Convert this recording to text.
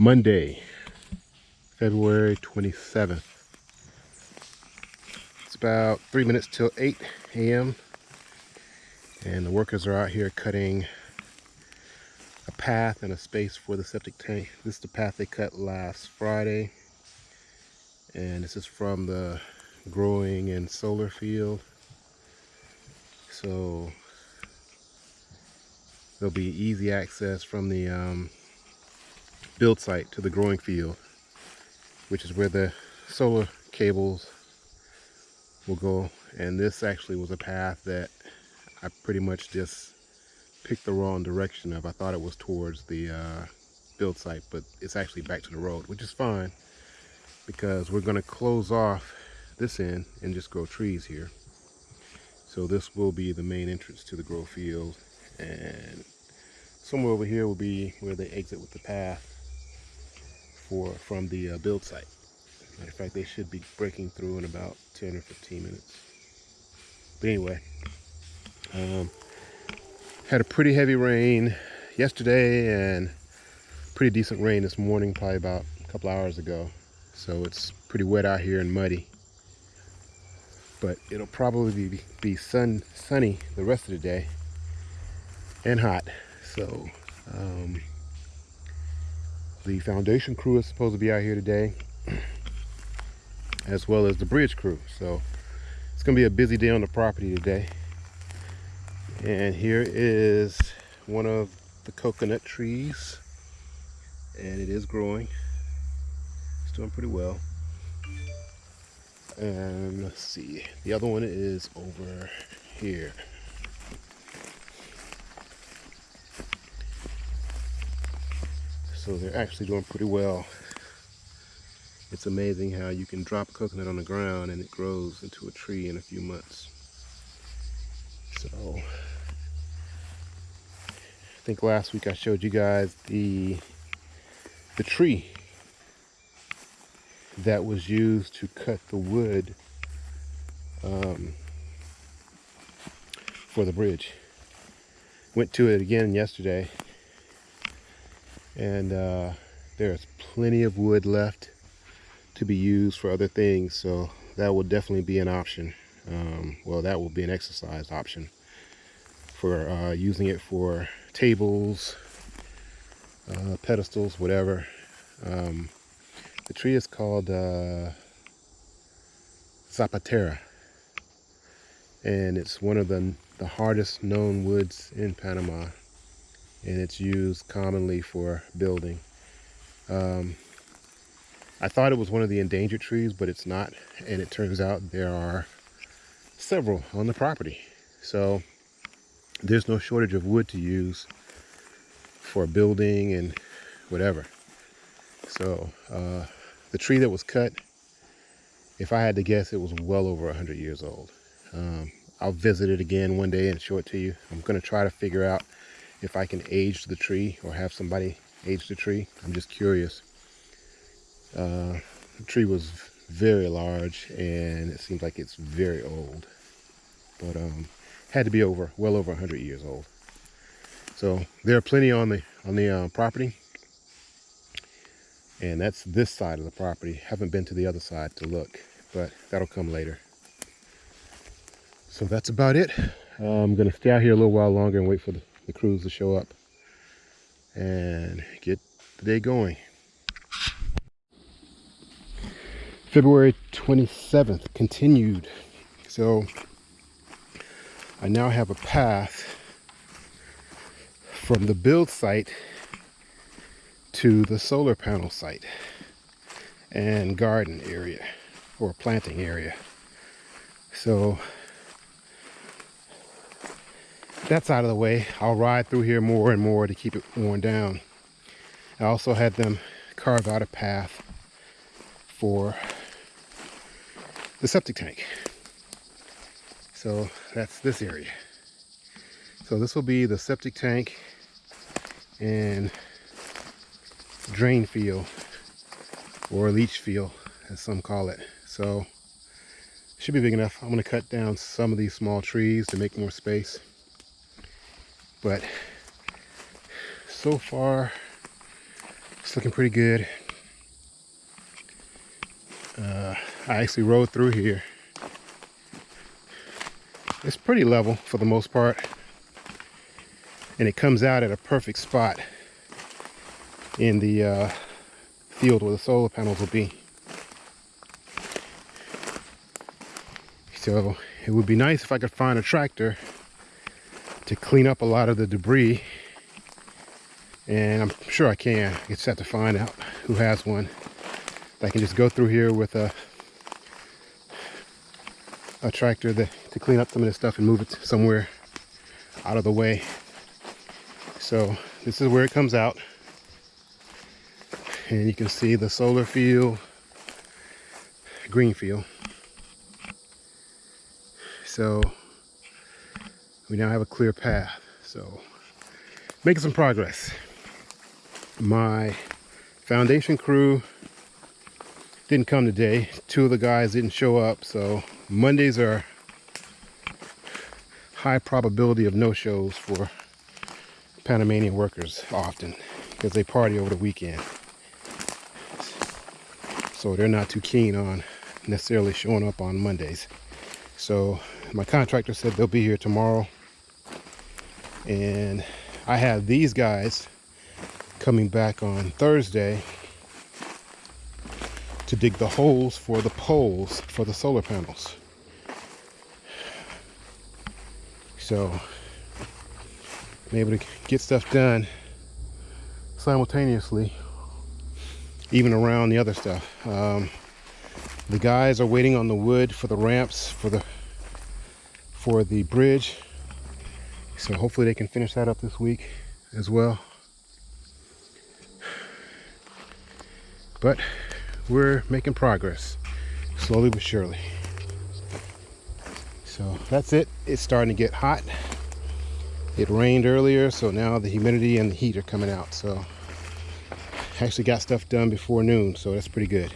Monday, February 27th. It's about three minutes till 8 a.m. And the workers are out here cutting a path and a space for the septic tank. This is the path they cut last Friday. And this is from the growing and solar field. So there'll be easy access from the um, build site to the growing field, which is where the solar cables will go. And this actually was a path that I pretty much just picked the wrong direction of. I thought it was towards the uh, build site, but it's actually back to the road, which is fine because we're going to close off this end and just grow trees here. So this will be the main entrance to the grow field and somewhere over here will be where they exit with the path for from the uh, build site. Matter of fact, they should be breaking through in about 10 or 15 minutes. But anyway, um, had a pretty heavy rain yesterday and pretty decent rain this morning, probably about a couple hours ago. So it's pretty wet out here and muddy. But it'll probably be, be sun, sunny the rest of the day and hot. So um, the foundation crew is supposed to be out here today as well as the bridge crew. So it's gonna be a busy day on the property today. And here is one of the coconut trees and it is growing. It's doing pretty well. And let's see, the other one is over here. So they're actually doing pretty well. It's amazing how you can drop a coconut on the ground and it grows into a tree in a few months. So I think last week I showed you guys the the tree that was used to cut the wood um, for the bridge. Went to it again yesterday and uh, there's plenty of wood left to be used for other things so that will definitely be an option. Um, well that will be an exercise option for uh, using it for tables uh, pedestals whatever. Um, the tree is called uh, Zapatera. And it's one of the, the hardest known woods in Panama and it's used commonly for building. Um, I thought it was one of the endangered trees, but it's not. And it turns out there are several on the property. So there's no shortage of wood to use for building and whatever. So uh, the tree that was cut, if I had to guess, it was well over 100 years old. Um, I'll visit it again one day and show it to you. I'm going to try to figure out if I can age the tree or have somebody age the tree. I'm just curious. Uh, the tree was very large and it seems like it's very old. But um, had to be over, well over 100 years old. So there are plenty on the on the uh, property. And that's this side of the property. Haven't been to the other side to look, but that'll come later. So that's about it. Uh, I'm gonna stay out here a little while longer and wait for the the crews to show up and get the day going. February 27th continued. So I now have a path from the build site to the solar panel site and garden area or planting area. So that's out of the way. I'll ride through here more and more to keep it worn down. I also had them carve out a path for the septic tank. So that's this area. So this will be the septic tank and drain field or leach field as some call it. So should be big enough. I'm going to cut down some of these small trees to make more space but so far It's looking pretty good. Uh, I actually rode through here. It's pretty level for the most part. And it comes out at a perfect spot in the uh, field where the solar panels will be. So it would be nice if I could find a tractor to clean up a lot of the debris. And I'm sure I can. I just have to find out who has one. I can just go through here with a a tractor that, to clean up some of this stuff and move it somewhere out of the way. So this is where it comes out. And you can see the solar field, green field. So we now have a clear path. So making some progress. My foundation crew didn't come today. Two of the guys didn't show up, so Mondays are high probability of no-shows for Panamanian workers often because they party over the weekend. So they're not too keen on necessarily showing up on Mondays. So my contractor said they'll be here tomorrow. And I have these guys coming back on Thursday to dig the holes for the poles for the solar panels. So I'm able to get stuff done simultaneously, even around the other stuff. Um, the guys are waiting on the wood for the ramps for the for the bridge. So hopefully they can finish that up this week as well. But we're making progress slowly but surely. So that's it. It's starting to get hot. It rained earlier so now the humidity and the heat are coming out. So actually got stuff done before noon so that's pretty good